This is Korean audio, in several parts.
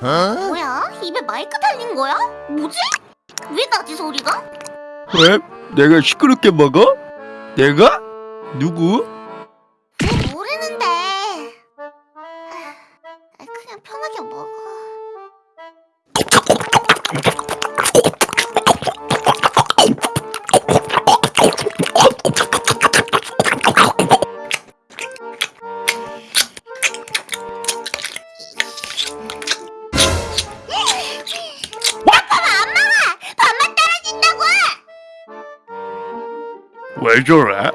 뭐야? 입에 마이크 달린 거야? 뭐지? 왜 나지 소리가? 왜? 내가 시끄럽게 먹어? 내가? 누구? 왜 모르는데. 아, 그냥 편하게 먹어. 왜 저래?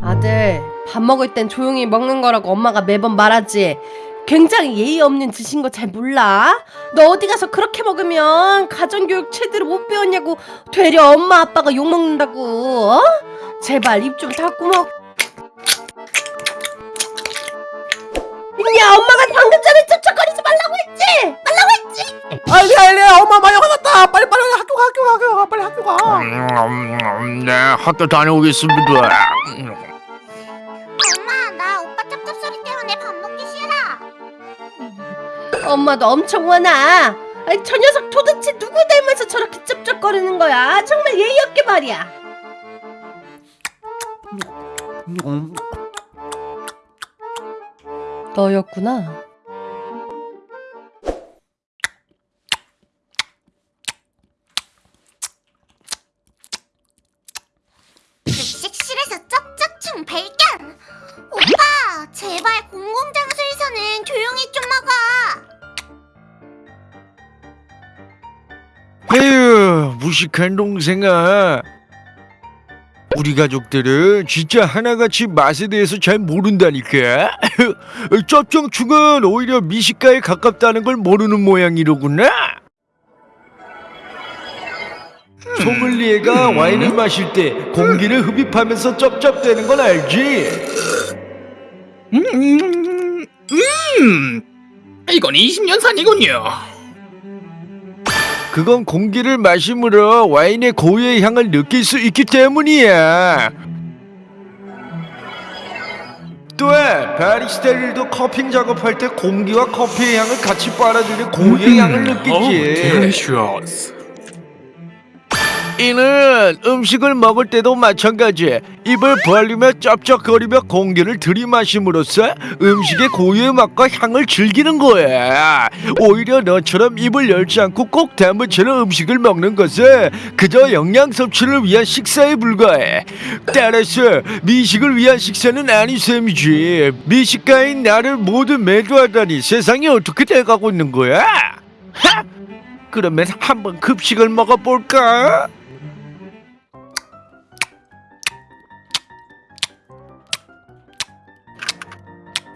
아들, 밥 먹을 땐 조용히 먹는 거라고 엄마가 매번 말하지. 굉장히 예의 없는 짓인 거 잘 몰라? 너 어디 가서 그렇게 먹으면 가정교육 제대로 못 배웠냐고 되려 엄마 아빠가 욕 먹는다고. 어? 제발 입 좀 닫고 먹. 야, 엄마가 방금 전에 쩍쩍거리지 말라고 했지? 말라고 했지? 알리 알리 엄마 많이 화났다 빨리 빨리 학교 가 학교 가 학교 가 빨리 학교 가 음, 네 학교 다녀오겠습니다 엄마, 나 오빠 쩝쩝소리 때문에 밥 먹기 싫어. 엄마도 엄청 화나. 아이, 저 녀석 도대체 누구 닮아서 저렇게 쩝쩝거리는 거야? 정말 예의 없게 말이야. 너였구나. 급식실에서 쩝쩝충 발견! 오빠, 제발 공공장소에서는 조용히 좀 먹어. 에휴 무식한 동생아 우리 가족들은 진짜 하나같이 맛에 대해서 잘 모른다니까. 쩝정충은 오히려 미식가에 가깝다는 걸 모르는 모양이로구나. 소믈리에가 와인을 마실 때 공기를 흡입하면서 쩝쩝대는 건 알지? 음, 음 이건 20년 산이군요 그건 공기를 마심으로 와인의 고유의 향을 느낄 수 있기 때문이야. 또한 바리스타들도 커피 작업할 때 공기와 커피의 향을 같이 빨아들여 고유의 향을 느끼지. 딜리셔스 이는 음식을 먹을 때도 마찬가지. 입을 벌리며 쩝쩝거리며 공기를 들이마심으로써 음식의 고유의 맛과 향을 즐기는 거야. 오히려 너처럼 입을 열지 않고 꼭 다무처럼 음식을 먹는 것은 그저 영양 섭취를 위한 식사에 불과해. 따라서 미식을 위한 식사는 아닌 셈이지. 미식가인 나를 모두 매도하다니 세상이 어떻게 돼가고 있는 거야? 하! 그러면 한번 급식을 먹어볼까?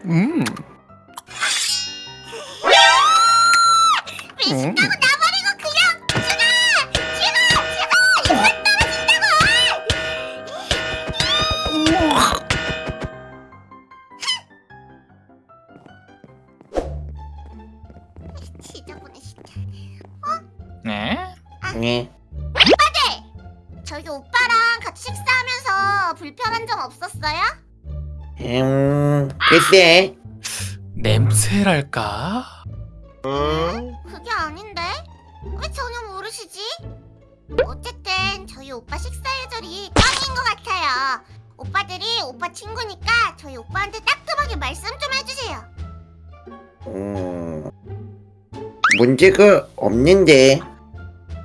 음. 미식가고 나버리고 그냥 죽어! 죽어! 죽어! 입맛 떨어진다고! 지저분해 진짜. 네? 네. 저희 오빠랑 같이 식사하면서 불편한 점 없었어요? 음, 글쎄. 냄새랄까? 그게 아닌데? 왜 전혀 모르시지? 어쨌든 저희 오빠 식사 예절이 짱인 것 같아요. 오빠들이 오빠 친구니까 저희 오빠한테 따끔하게 말씀 좀 해주세요. 음, 문제가 없는데.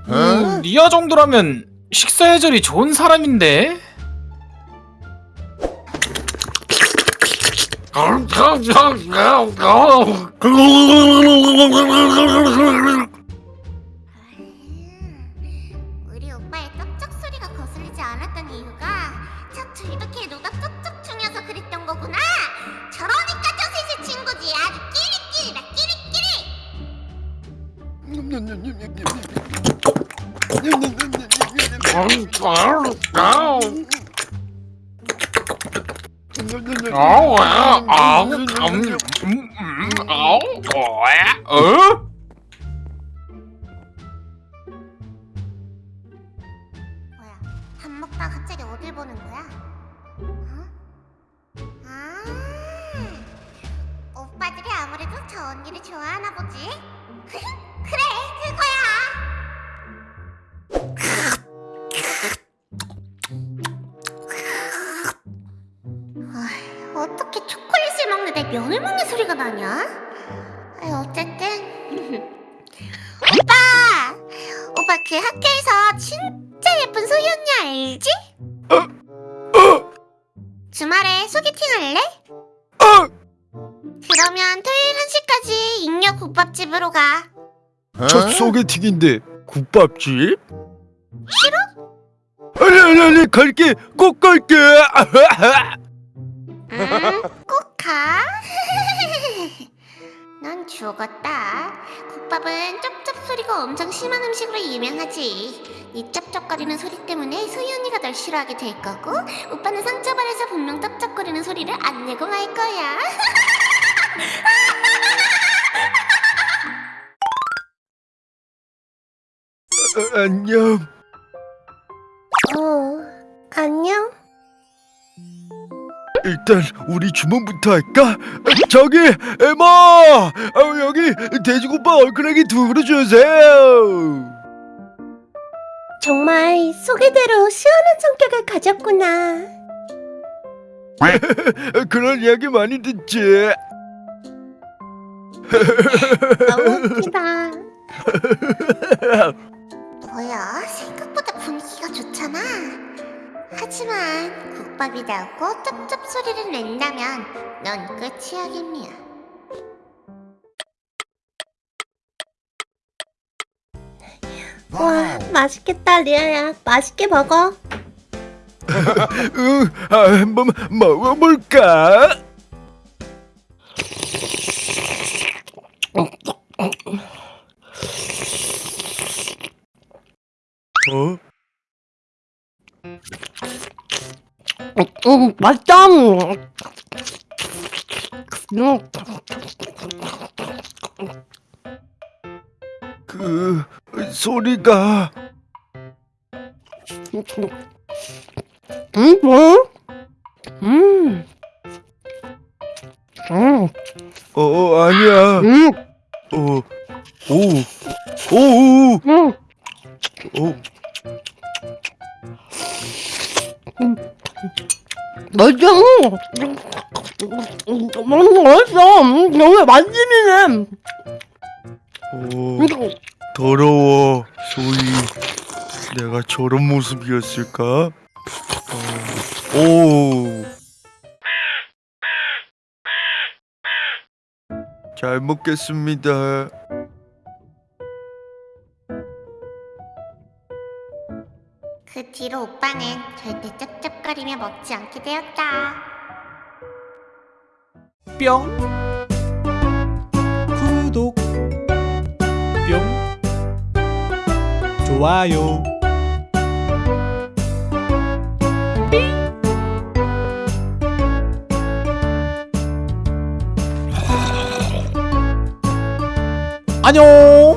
음, 리아 정도라면 식사 예절이 좋은 사람인데? 우리 오빠의 쩝쩝 소리가 거슬리지 않았던 이유가 저 둘밖에 노가 쩝쩝충이어서 그랬던 거구나. 저러니까 저 셋이 친구지. 아주 끼리끼리다 끼리끼리. 아우 아우 아우 어? 뭐야 밥 먹다 갑자기 어딜 보는 거야? 어? 아 오빠들이 아무래도 저 언니를 좋아하나 보지? 그래 면을 먹는 소리가 나냐? 아, 어쨌든 오빠! 오빠 그 학교에서 진짜 예쁜 소희 언니 알지? 주말에 소개팅 할래? 어! 그러면 토요일 1시까지 인력 국밥집으로 가. 첫 소개팅인데 국밥집? 싫어? 아니 아니 아니 갈게 꼭 갈게 음, 심한 음식으로 유명하지. 이 쩝쩝거리는 소리 때문에 언니가 널 싫어하게 될 거고, 오빠는 상처받아서 분명 쩝쩝거리는 소리를 안 내고 말 거야. 어, 안녕 일단 우리 주문부터 할까? 어, 저기 에마 어, 여기 돼지국밥 얼큰하게 두 그릇 주세요 정말 소개대로 시원한 성격을 가졌구나. 어, 그런 이야기 많이 듣지 너무 웃기다. 국밥이 나오고 쩝쩝 소리를 낸다면 넌 끝이야겠냐. 와 맛있겠다, 리아야. 맛있게 먹어. 응, 아, 한번 먹어볼까? 어? 음, 맛있다. 음. 그 소리가 음, 뭐? 음, 음, 맛있어. 음, 너무 맛집이네. 오, 더러워, 소희. 내가 저런 모습이었을까? 어, 오. 잘 먹겠습니다. 그 뒤로 오빠는 절대 쩝쩝거리며 먹지 않게 되었다. 뿅 구독. 뿅. 좋아요. 안녕